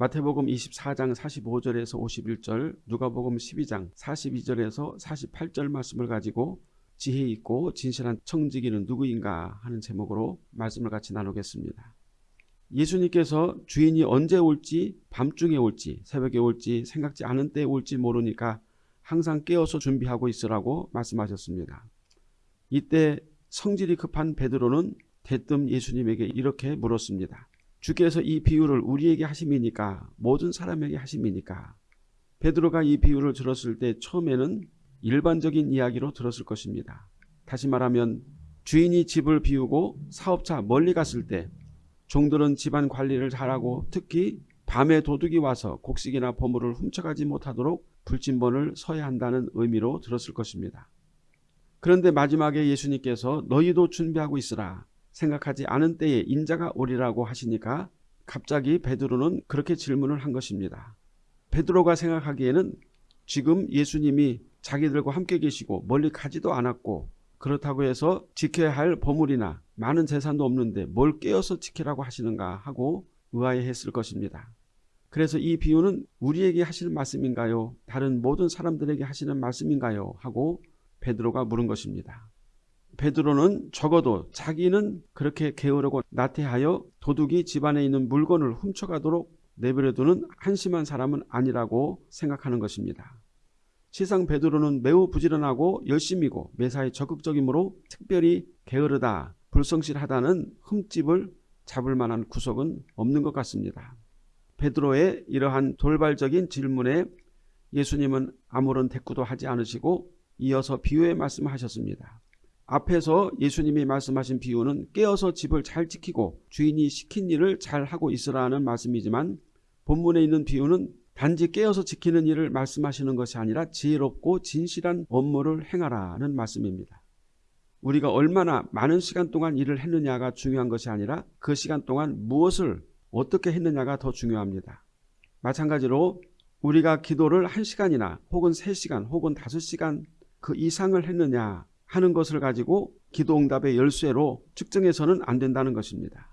마태복음 24장 45절에서 51절, 누가복음 12장 42절에서 48절 말씀을 가지고 지혜 있고 진실한 청지기는 누구인가 하는 제목으로 말씀을 같이 나누겠습니다. 예수님께서 주인이 언제 올지 밤중에 올지 새벽에 올지 생각지 않은 때에 올지 모르니까 항상 깨어서 준비하고 있으라고 말씀하셨습니다. 이때 성질이 급한 베드로는 대뜸 예수님에게 이렇게 물었습니다. 주께서 이 비유를 우리에게 하심이니까 모든 사람에게 하심이니까 베드로가 이 비유를 들었을 때 처음에는 일반적인 이야기로 들었을 것입니다. 다시 말하면 주인이 집을 비우고 사업차 멀리 갔을 때 종들은 집안 관리를 잘하고 특히 밤에 도둑이 와서 곡식이나 보물을 훔쳐가지 못하도록 불진번을 서야 한다는 의미로 들었을 것입니다. 그런데 마지막에 예수님께서 너희도 준비하고 있으라 생각하지 않은 때에 인자가 오리라고 하시니까 갑자기 베드로는 그렇게 질문을 한 것입니다. 베드로가 생각하기에는 지금 예수님이 자기들과 함께 계시고 멀리 가지도 않았고 그렇다고 해서 지켜야 할 보물이나 많은 재산도 없는데 뭘 깨어서 지키라고 하시는가 하고 의아해했을 것입니다. 그래서 이 비유는 우리에게 하시는 말씀인가요? 다른 모든 사람들에게 하시는 말씀인가요? 하고 베드로가 물은 것입니다. 베드로는 적어도 자기는 그렇게 게으르고 나태하여 도둑이 집안에 있는 물건을 훔쳐가도록 내버려두는 한심한 사람은 아니라고 생각하는 것입니다. 시상 베드로는 매우 부지런하고 열심이고 매사에 적극적이므로 특별히 게으르다, 불성실하다는 흠집을 잡을 만한 구석은 없는 것 같습니다. 베드로의 이러한 돌발적인 질문에 예수님은 아무런 대꾸도 하지 않으시고 이어서 비유의 말씀을 하셨습니다. 앞에서 예수님이 말씀하신 비유는 깨어서 집을 잘 지키고 주인이 시킨 일을 잘 하고 있으라는 말씀이지만 본문에 있는 비유는 단지 깨어서 지키는 일을 말씀하시는 것이 아니라 지혜롭고 진실한 업무를 행하라는 말씀입니다. 우리가 얼마나 많은 시간 동안 일을 했느냐가 중요한 것이 아니라 그 시간 동안 무엇을 어떻게 했느냐가 더 중요합니다. 마찬가지로 우리가 기도를 1시간이나 혹은 3시간 혹은 5시간 그 이상을 했느냐 하는 것을 가지고 기도응답의 열쇠로 측정해서는 안 된다는 것입니다.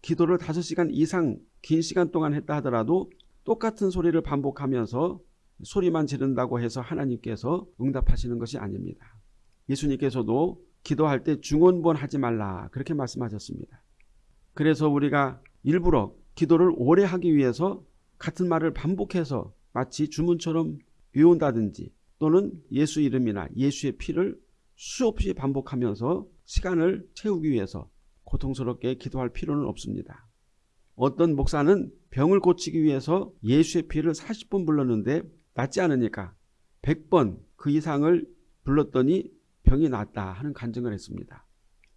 기도를 5시간 이상 긴 시간 동안 했다 하더라도 똑같은 소리를 반복하면서 소리만 지른다고 해서 하나님께서 응답하시는 것이 아닙니다. 예수님께서도 기도할 때 중원본 하지 말라 그렇게 말씀하셨습니다. 그래서 우리가 일부러 기도를 오래 하기 위해서 같은 말을 반복해서 마치 주문처럼 외운다든지 또는 예수 이름이나 예수의 피를 수없이 반복하면서 시간을 채우기 위해서 고통스럽게 기도할 필요는 없습니다. 어떤 목사는 병을 고치기 위해서 예수의 피를 40번 불렀는데 낫지 않으니까 100번 그 이상을 불렀더니 병이 낫다 하는 간증을 했습니다.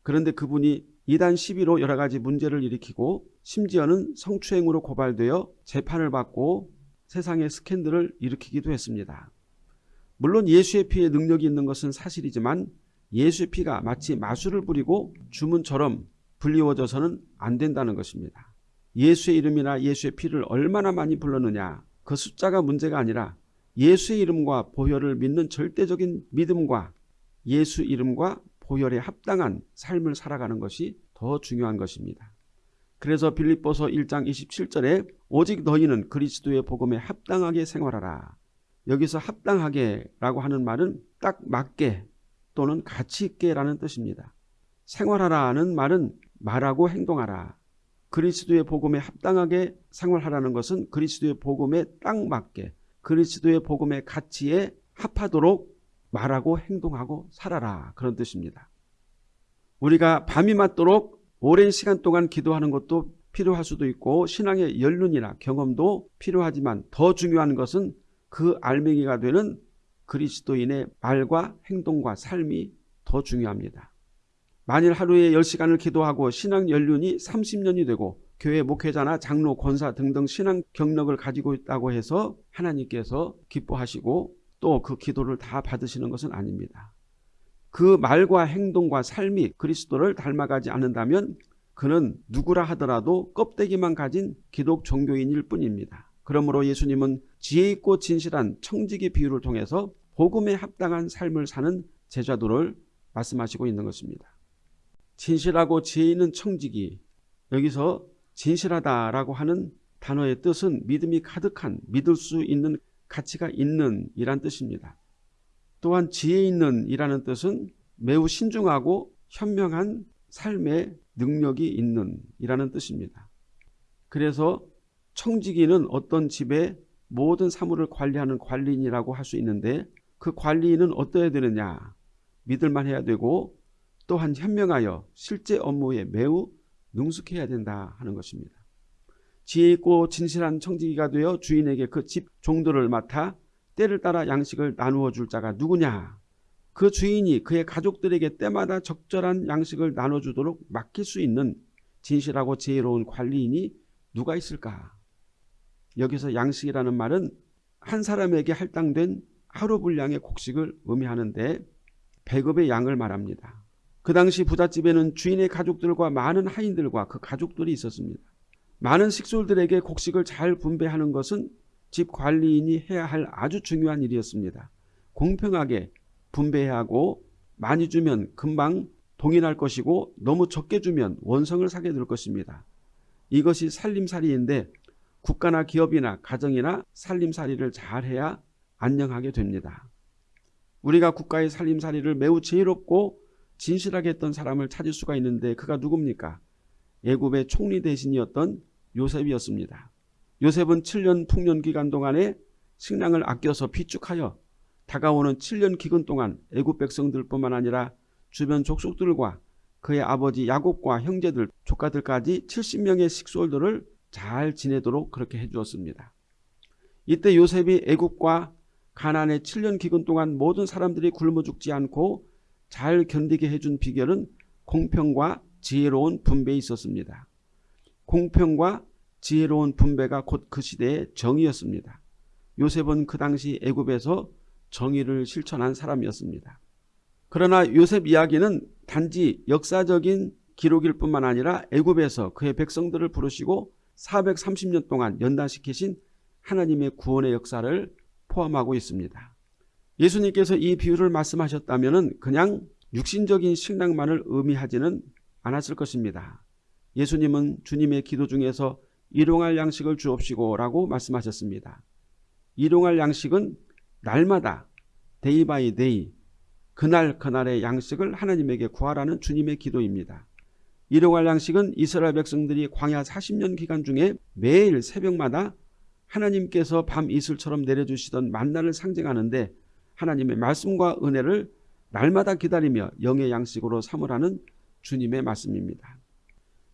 그런데 그분이 이단 시비로 여러 가지 문제를 일으키고 심지어는 성추행으로 고발되어 재판을 받고 세상에 스캔들을 일으키기도 했습니다. 물론 예수의 피에 능력이 있는 것은 사실이지만 예수의 피가 마치 마술을 부리고 주문처럼 불리워져서는 안 된다는 것입니다. 예수의 이름이나 예수의 피를 얼마나 많이 불렀느냐 그 숫자가 문제가 아니라 예수의 이름과 보혈을 믿는 절대적인 믿음과 예수 이름과 보혈에 합당한 삶을 살아가는 것이 더 중요한 것입니다. 그래서 빌립보서 1장 27절에 오직 너희는 그리스도의 복음에 합당하게 생활하라. 여기서 합당하게라고 하는 말은 딱 맞게 또는 가치 있게라는 뜻입니다. 생활하라는 말은 말하고 행동하라. 그리스도의 복음에 합당하게 생활하라는 것은 그리스도의 복음에 딱 맞게 그리스도의 복음의 가치에 합하도록 말하고 행동하고 살아라 그런 뜻입니다. 우리가 밤이 맞도록 오랜 시간 동안 기도하는 것도 필요할 수도 있고 신앙의 연륜이나 경험도 필요하지만 더 중요한 것은 그 알맹이가 되는 그리스도인의 말과 행동과 삶이 더 중요합니다. 만일 하루에 10시간을 기도하고 신앙 연륜이 30년이 되고 교회 목회자나 장로, 권사 등등 신앙 경력을 가지고 있다고 해서 하나님께서 기뻐하시고 또 그 기도를 다 받으시는 것은 아닙니다. 그 말과 행동과 삶이 그리스도를 닮아가지 않는다면 그는 누구라 하더라도 껍데기만 가진 기독 종교인일 뿐입니다. 그러므로 예수님은 지혜 있고 진실한 청지기 비유를 통해서 복음에 합당한 삶을 사는 제자도를 말씀하시고 있는 것입니다. 진실하고 지혜 있는 청지기 여기서 진실하다라고 하는 단어의 뜻은 믿음이 가득한 믿을 수 있는 가치가 있는 이란 뜻입니다. 또한 지혜 있는 이라는 뜻은 매우 신중하고 현명한 삶의 능력이 있는 이라는 뜻입니다. 그래서 청지기는 어떤 집의 모든 사물을 관리하는 관리인이라고 할 수 있는데 그 관리인은 어떠해야 되느냐 믿을만 해야 되고 또한 현명하여 실제 업무에 매우 능숙해야 된다 하는 것입니다. 지혜 있고 진실한 청지기가 되어 주인에게 그 집 종들을 맡아 때를 따라 양식을 나누어 줄 자가 누구냐 그 주인이 그의 가족들에게 때마다 적절한 양식을 나눠주도록 맡길 수 있는 진실하고 지혜로운 관리인이 누가 있을까? 여기서 양식이라는 말은 한 사람에게 할당된 하루 분량의 곡식을 의미하는데 배급의 양을 말합니다. 그 당시 부잣집에는 주인의 가족들과 많은 하인들과 그 가족들이 있었습니다. 많은 식솔들에게 곡식을 잘 분배하는 것은 집 관리인이 해야 할 아주 중요한 일이었습니다. 공평하게 분배해야 하고 많이 주면 금방 동일할 것이고 너무 적게 주면 원성을 사게 될 것입니다. 이것이 살림살이인데 국가나 기업이나 가정이나 살림살이를 잘해야 안녕하게 됩니다. 우리가 국가의 살림살이를 매우 지혜롭고 진실하게 했던 사람을 찾을 수가 있는데 그가 누굽니까? 예굽의 총리 대신이었던 요셉이었습니다. 요셉은 7년 풍년 기간 동안에 식량을 아껴서 비축하여 다가오는 7년 기근 동안 애굽 백성들뿐만 아니라 주변 족속들과 그의 아버지 야곱과 형제들 조카들까지 70명의 식솔들을 잘 지내도록 그렇게 해주었습니다. 이때 요셉이 애굽과 가난의 7년 기근 동안 모든 사람들이 굶어 죽지 않고 잘 견디게 해준 비결은 공평과 지혜로운 분배에 있었습니다. 공평과 지혜로운 분배가 곧 그 시대의 정의였습니다. 요셉은 그 당시 애굽에서 정의를 실천한 사람이었습니다. 그러나 요셉 이야기는 단지 역사적인 기록일 뿐만 아니라 애굽에서 그의 백성들을 부르시고 430년 동안 연단시키신 하나님의 구원의 역사를 포함하고 있습니다. 예수님께서 이 비유를 말씀하셨다면 그냥 육신적인 식량만을 의미하지는 않았을 것입니다. 예수님은 주님의 기도 중에서 일용할 양식을 주옵시고 라고 말씀하셨습니다. 일용할 양식은 날마다 day by day 그날 그날의 양식을 하나님에게 구하라는 주님의 기도입니다. 일용할 양식은 이스라엘 백성들이 광야 40년 기간 중에 매일 새벽마다 하나님께서 밤 이슬처럼 내려주시던 만나를 상징하는데 하나님의 말씀과 은혜를 날마다 기다리며 영의 양식으로 삼으라는 주님의 말씀입니다.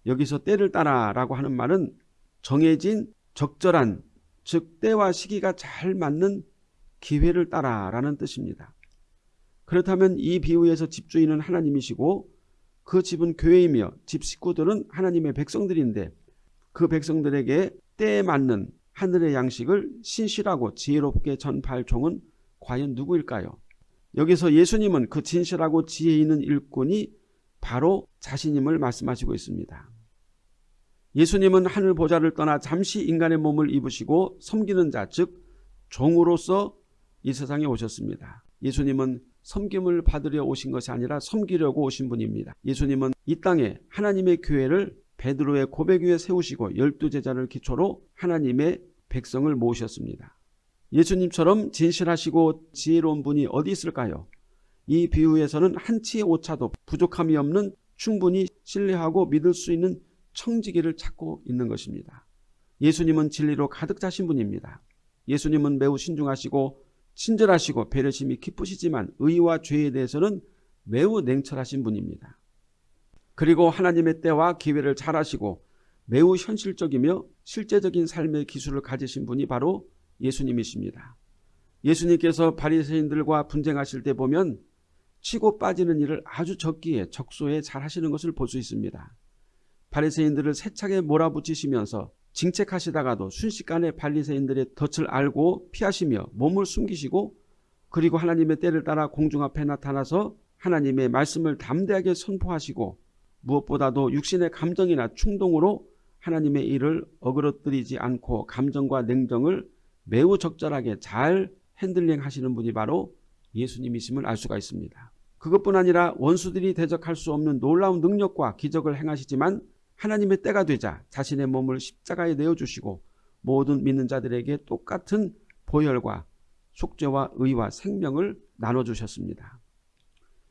여기서 때를 따라라고 하는 말은 정해진 적절한 즉 때와 시기가 잘 맞는 기회를 따라라는 뜻입니다. 그렇다면 이 비유에서 집주인은 하나님이시고 그 집은 교회이며 집 식구들은 하나님의 백성들인데 그 백성들에게 때에 맞는 하늘의 양식을 신실하고 지혜롭게 전파할 종은 과연 누구일까요? 여기서 예수님은 그 진실하고 지혜 있는 일꾼이 바로 자신임을 말씀하시고 있습니다. 예수님은 하늘 보좌를 떠나 잠시 인간의 몸을 입으시고 섬기는 자, 즉 종으로서 이 세상에 오셨습니다. 예수님은 섬김을 받으려 오신 것이 아니라 섬기려고 오신 분입니다. 예수님은 이 땅에 하나님의 교회를 베드로의 고백 위에 세우시고 열두 제자를 기초로 하나님의 백성을 모으셨습니다. 예수님처럼 진실하시고 지혜로운 분이 어디 있을까요? 이 비유에서는 한치의 오차도 부족함이 없는 충분히 신뢰하고 믿을 수 있는 청지기를 찾고 있는 것입니다. 예수님은 진리로 가득 차신 분입니다. 예수님은 매우 신중하시고 친절하시고 배려심이 깊으시지만 의와 죄에 대해서는 매우 냉철하신 분입니다. 그리고 하나님의 때와 기회를 잘 아시고 매우 현실적이며 실제적인 삶의 기술을 가지신 분이 바로 예수님이십니다. 예수님께서 바리새인들과 분쟁하실 때 보면 치고 빠지는 일을 아주 적기에 적소에 잘 하시는 것을 볼 수 있습니다. 바리새인들을 세차게 몰아붙이시면서 징책하시다가도 순식간에 바리새인들의 덫을 알고 피하시며 몸을 숨기시고 그리고 하나님의 때를 따라 공중 앞에 나타나서 하나님의 말씀을 담대하게 선포하시고 무엇보다도 육신의 감정이나 충동으로 하나님의 일을 어그러뜨리지 않고 감정과 냉정을 매우 적절하게 잘 핸들링 하시는 분이 바로 예수님이심을 알 수가 있습니다. 그것뿐 아니라 원수들이 대적할 수 없는 놀라운 능력과 기적을 행하시지만 하나님의 때가 되자 자신의 몸을 십자가에 내어주시고 모든 믿는 자들에게 똑같은 보혈과 속죄와 의와 생명을 나눠주셨습니다.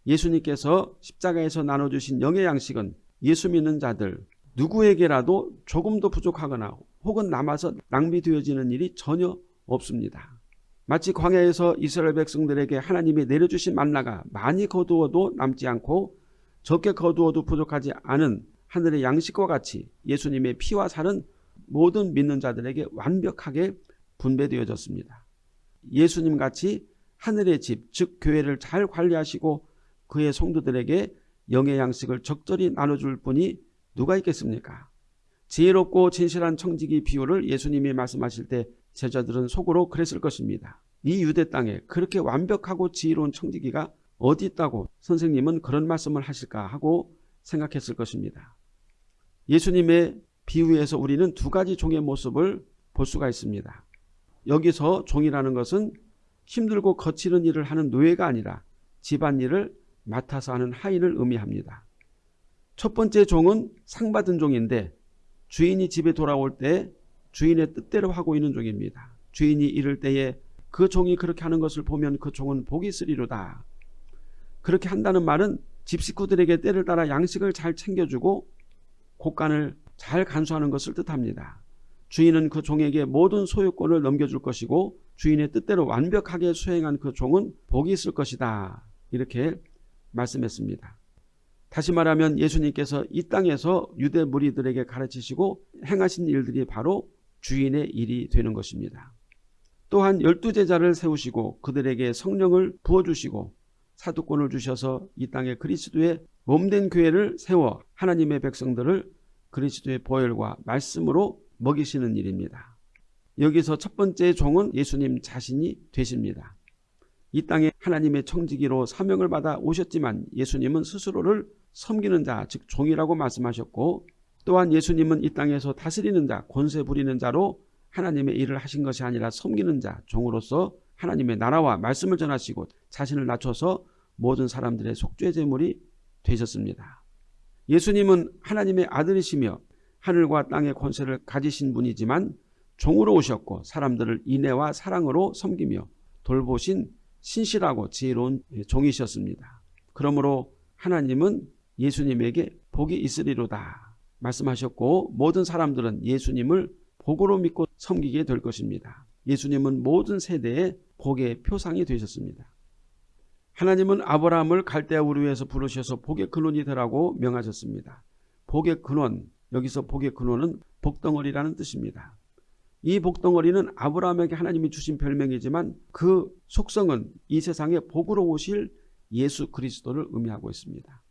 예수님께서 십자가에서 나눠주신 영의 양식은 예수 믿는 자들 누구에게라도 조금도 부족하거나 혹은 남아서 낭비되어지는 일이 전혀 없습니다. 마치 광야에서 이스라엘 백성들에게 하나님이 내려주신 만나가 많이 거두어도 남지 않고 적게 거두어도 부족하지 않은 하늘의 양식과 같이 예수님의 피와 살은 모든 믿는 자들에게 완벽하게 분배되어졌습니다. 예수님 같이 하늘의 집, 즉 교회를 잘 관리하시고 그의 성도들에게 영의 양식을 적절히 나눠줄 분이 누가 있겠습니까? 지혜롭고 진실한 청지기 비유를 예수님이 말씀하실 때 제자들은 속으로 그랬을 것입니다. 이 유대 땅에 그렇게 완벽하고 지혜로운 청지기가 어디 있다고 선생님은 그런 말씀을 하실까 하고 생각했을 것입니다. 예수님의 비유에서 우리는 두 가지 종의 모습을 볼 수가 있습니다. 여기서 종이라는 것은 힘들고 거치는 일을 하는 노예가 아니라 집안일을 맡아서 하는 하인을 의미합니다. 첫 번째 종은 상 받은 종인데 주인이 집에 돌아올 때 주인의 뜻대로 하고 있는 종입니다. 주인이 이럴 때에 그 종이 그렇게 하는 것을 보면 그 종은 복이 있으리로다. 그렇게 한다는 말은 집 식구들에게 때를 따라 양식을 잘 챙겨주고 곡간을 잘 간수하는 것을 뜻합니다. 주인은 그 종에게 모든 소유권을 넘겨줄 것이고 주인의 뜻대로 완벽하게 수행한 그 종은 복이 있을 것이다. 이렇게 말씀했습니다. 다시 말하면 예수님께서 이 땅에서 유대 무리들에게 가르치시고 행하신 일들이 바로 주인의 일이 되는 것입니다. 또한 열두 제자를 세우시고 그들에게 성령을 부어주시고 사도권을 주셔서 이 땅에 그리스도의 몸된 교회를 세워 하나님의 백성들을 그리스도의 보혈과 말씀으로 먹이시는 일입니다. 여기서 첫 번째 종은 예수님 자신이 되십니다. 이 땅에 하나님의 청지기로 사명을 받아 오셨지만 예수님은 스스로를 섬기는 자, 즉 종이라고 말씀하셨고 또한 예수님은 이 땅에서 다스리는 자, 권세 부리는 자로 하나님의 일을 하신 것이 아니라 섬기는 자, 종으로서 하나님의 나라와 말씀을 전하시고 자신을 낮춰서 모든 사람들의 속죄 제물이 되셨습니다. 예수님은 하나님의 아들이시며 하늘과 땅의 권세를 가지신 분이지만 종으로 오셨고 사람들을 인애와 사랑으로 섬기며 돌보신 신실하고 지혜로운 종이셨습니다. 그러므로 하나님은 예수님에게 복이 있으리로다 말씀하셨고 모든 사람들은 예수님을 복으로 믿고 섬기게 될 것입니다. 예수님은 모든 세대의 복의 표상이 되셨습니다. 하나님은 아브라함을 갈대아 우르에서 부르셔서 복의 근원이 되라고 명하셨습니다. 복의 근원, 여기서 복의 근원은 복덩어리라는 뜻입니다. 이 복덩어리는 아브라함에게 하나님이 주신 별명이지만 그 속성은 이 세상에 복으로 오실 예수 그리스도를 의미하고 있습니다.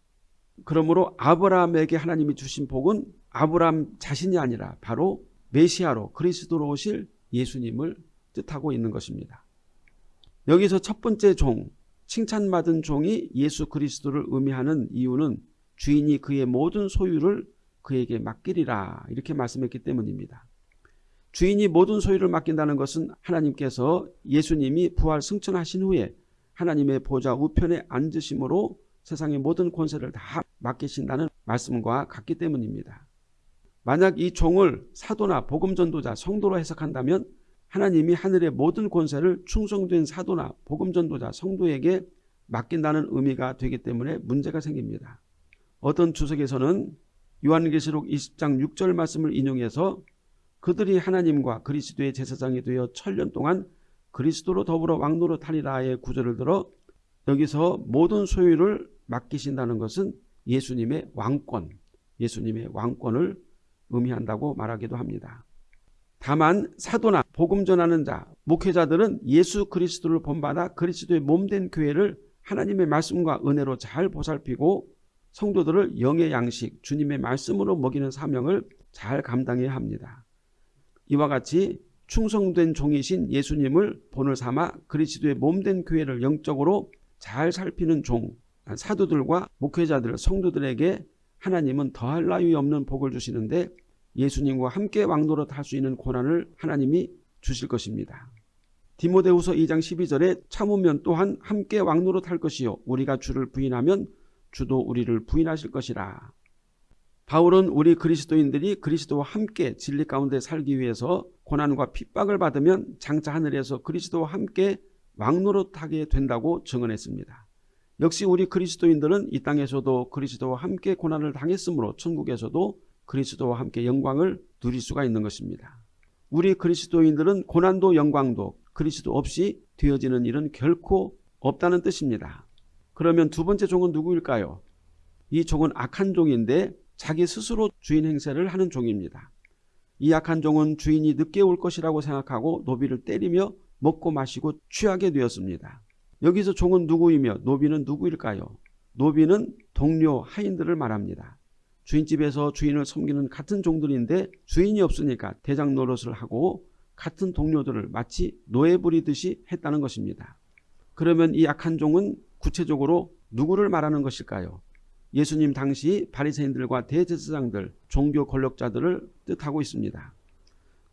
그러므로 아브라함에게 하나님이 주신 복은 아브라함 자신이 아니라 바로 메시아로 그리스도로 오실 예수님을 뜻하고 있는 것입니다. 여기서 첫 번째 종, 칭찬받은 종이 예수 그리스도를 의미하는 이유는 주인이 그의 모든 소유를 그에게 맡기리라 이렇게 말씀했기 때문입니다. 주인이 모든 소유를 맡긴다는 것은 하나님께서 예수님이 부활 승천하신 후에 하나님의 보좌 우편에 앉으심으로 세상의 모든 권세를 다 맡기신다는 말씀과 같기 때문입니다. 만약 이 종을 사도나 복음전도자, 성도로 해석한다면 하나님이 하늘의 모든 권세를 충성된 사도나 복음전도자, 성도에게 맡긴다는 의미가 되기 때문에 문제가 생깁니다. 어떤 주석에서는 요한계시록 20장 6절 말씀을 인용해서 그들이 하나님과 그리스도의 제사장이 되어 천년 동안 그리스도로 더불어 왕노로 타리라의 구절을 들어 여기서 모든 소유를 맡기신다는 것은 예수님의 왕권, 예수님의 왕권을 의미한다고 말하기도 합니다. 다만 사도나 복음 전하는 자, 목회자들은 예수 그리스도를 본받아 그리스도의 몸된 교회를 하나님의 말씀과 은혜로 잘 보살피고 성도들을 영의 양식, 주님의 말씀으로 먹이는 사명을 잘 감당해야 합니다. 이와 같이 충성된 종이신 예수님을 본을 삼아 그리스도의 몸된 교회를 영적으로 잘 살피는 종, 사도들과 목회자들, 성도들에게 하나님은 더할 나위 없는 복을 주시는데 예수님과 함께 왕노릇 할 수 있는 고난을 하나님이 주실 것입니다. 디모데후서 2장 12절에 참으면 또한 함께 왕노릇 할 것이요 우리가 주를 부인하면 주도 우리를 부인하실 것이라. 바울은 우리 그리스도인들이 그리스도와 함께 진리 가운데 살기 위해서 고난과 핍박을 받으면 장차 하늘에서 그리스도와 함께 왕노릇하게 된다고 증언했습니다. 역시 우리 그리스도인들은 이 땅에서도 그리스도와 함께 고난을 당했으므로 천국에서도 그리스도와 함께 영광을 누릴 수가 있는 것입니다. 우리 그리스도인들은 고난도 영광도 그리스도 없이 되어지는 일은 결코 없다는 뜻입니다. 그러면 두 번째 종은 누구일까요? 이 종은 악한 종인데 자기 스스로 주인 행세를 하는 종입니다. 이 악한 종은 주인이 늦게 올 것이라고 생각하고 노비를 때리며 먹고 마시고 취하게 되었습니다. 여기서 종은 누구이며 노비는 누구일까요? 노비는 동료 하인들을 말합니다. 주인집에서 주인을 섬기는 같은 종들인데 주인이 없으니까 대장 노릇을 하고 같은 동료들을 마치 노예 부리듯이 했다는 것입니다. 그러면 이 악한 종은 구체적으로 누구를 말하는 것일까요? 예수님 당시 바리새인들과 대제사장들, 종교 권력자들을 뜻하고 있습니다.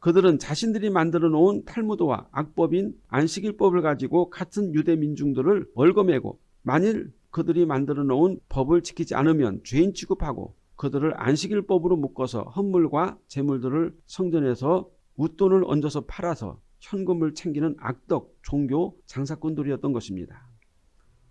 그들은 자신들이 만들어 놓은 탈무드와 악법인 안식일법을 가지고 같은 유대 민중들을 월거매고 만일 그들이 만들어 놓은 법을 지키지 않으면 죄인 취급하고 그들을 안식일법으로 묶어서 헌물과 재물들을 성전에서 웃돈을 얹어서 팔아서 현금을 챙기는 악덕 종교 장사꾼들이었던 것입니다.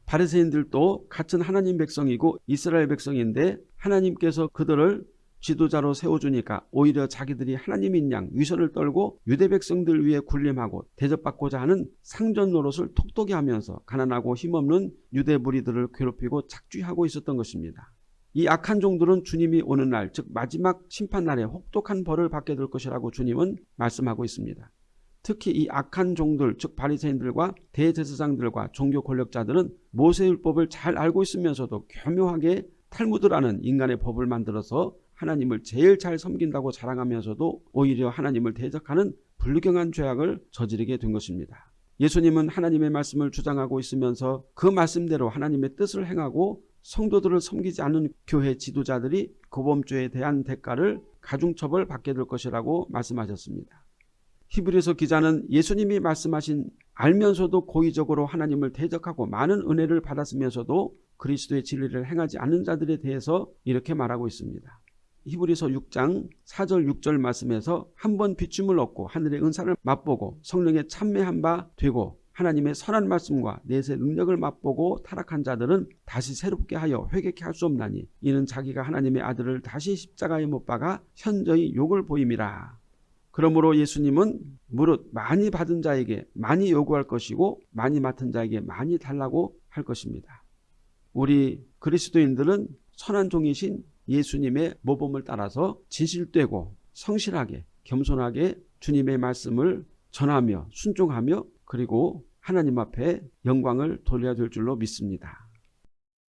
바리새인들도 같은 하나님 백성이고 이스라엘 백성인데 하나님께서 그들을 지도자로 세워주니까 오히려 자기들이 하나님인 양 위선을 떨고 유대 백성들 위해 군림하고 대접받고자 하는 상전 노릇을 톡톡히 하면서 가난하고 힘없는 유대 무리들을 괴롭히고 착취하고 있었던 것입니다. 이 악한 종들은 주님이 오는 날, 즉 마지막 심판날에 혹독한 벌을 받게 될 것이라고 주님은 말씀하고 있습니다. 특히 이 악한 종들, 즉 바리새인들과 대제사장들과 종교 권력자들은 모세율법을 잘 알고 있으면서도 교묘하게 탈무드라는 인간의 법을 만들어서 하나님을 제일 잘 섬긴다고 자랑하면서도 오히려 하나님을 대적하는 불경한 죄악을 저지르게 된 것입니다. 예수님은 하나님의 말씀을 주장하고 있으면서 그 말씀대로 하나님의 뜻을 행하고 성도들을 섬기지 않는 교회 지도자들이 고범죄에 대한 대가를 가중처벌 받게 될 것이라고 말씀하셨습니다. 히브리서 기자는 예수님이 말씀하신 알면서도 고의적으로 하나님을 대적하고 많은 은혜를 받았으면서도 그리스도의 진리를 행하지 않는 자들에 대해서 이렇게 말하고 있습니다. 히브리서 6장 4절 6절 말씀에서 한 번 비춤을 얻고 하늘의 은사를 맛보고 성령에 참매한 바 되고 하나님의 선한 말씀과 내세 능력을 맛보고 타락한 자들은 다시 새롭게 하여 회개케 할 수 없나니 이는 자기가 하나님의 아들을 다시 십자가에 못 박아 현저히 욕을 보임이라. 그러므로 예수님은 무릇 많이 받은 자에게 많이 요구할 것이고 많이 맡은 자에게 많이 달라고 할 것입니다. 우리 그리스도인들은 선한 종이신 예수님의 모범을 따라서 진실되고 성실하게 겸손하게 주님의 말씀을 전하며 순종하며 그리고 하나님 앞에 영광을 돌려야 될 줄로 믿습니다.